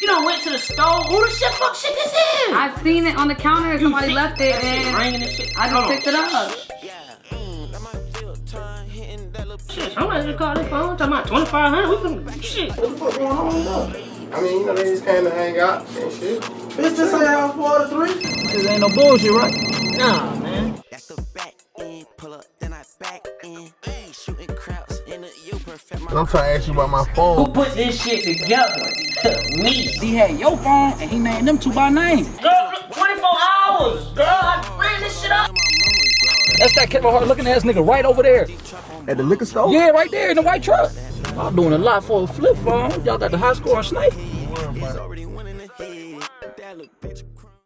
You done went to the store. Who the shit fuck shit this is? I've seen it on the counter. Somebody see left it, that shit and ringing and shit. I just Hold on. picked it up. Shit, somebody just called their phone talking about 2500 We can, shit. What the fuck going on though? I mean, you know, they just came to hang out and shit. Bitch, this ain't house four to three. This ain't no bullshit, right? Nah, man. That's the back end, pull up, then I back in. Shooting crowds in the U perfect. I'm trying to ask you about my phone. Who put this shit together? Me. He had your phone and he named them two by name. Girl, 24 hours. Girl, I ran this shit up. That's that Kevin Hart looking ass nigga right over there. At the liquor store? Yeah, right there in the white truck. I'm doing a lot for a flip phone. Y'all got the high score on Snake.